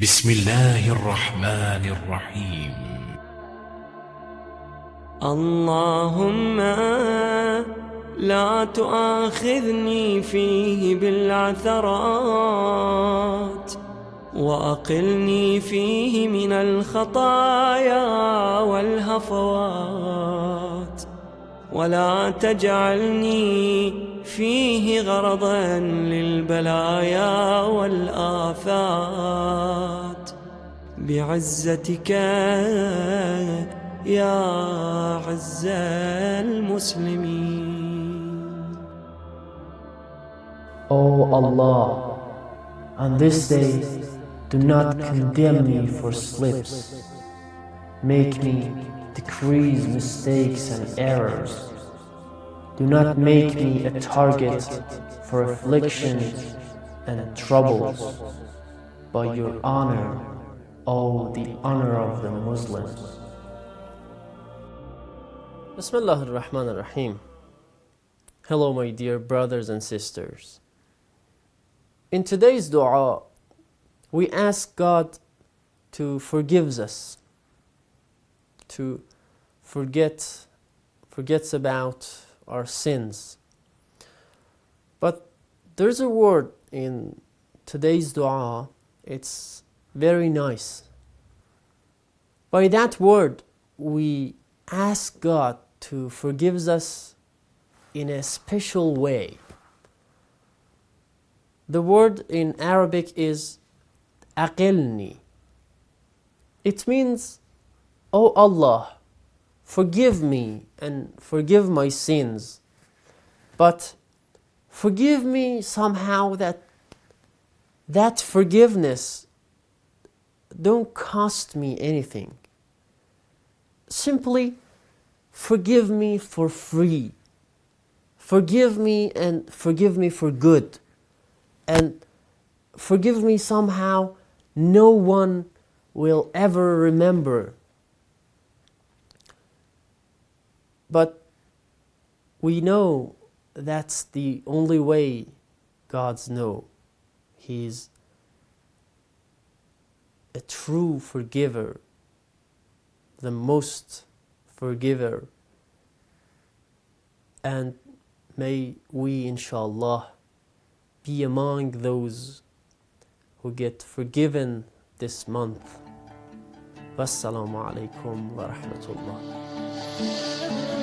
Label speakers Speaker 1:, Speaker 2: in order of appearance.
Speaker 1: بسم الله الرحمن الرحيم.
Speaker 2: اللهم لا تؤاخذني فيه بالعثرات وأقلني فيه من الخطايا والهفوات. ولا تجعلني فيه غرضا للبلايا والآفات بعزتك يا عز المسلمين
Speaker 3: O Allah, on this day, do not condemn me for slips. Make me decrease mistakes and errors. Do not make me a target for afflictions and troubles. but your honor, O the honor of the Muslims.
Speaker 4: Bismillah ar-Rahman ar-Rahim. Hello my dear brothers and sisters. In today's dua, we ask God to forgive us, to forget, forgets about our sins. But there's a word in today's dua, it's very nice. By that word, we ask God to forgive us in a special way. The word in Arabic is aqilni. It means, O Allah, forgive me and forgive my sins. But forgive me somehow that that forgiveness don't cost me anything. Simply forgive me for free. Forgive me and forgive me for good. And forgive me somehow no one will ever remember. But we know that's the only way God's know. He's a true forgiver, the most forgiver. And may we, inshallah, be among those who get forgiven this month. Wassalamu alaikum wa rahmatullah.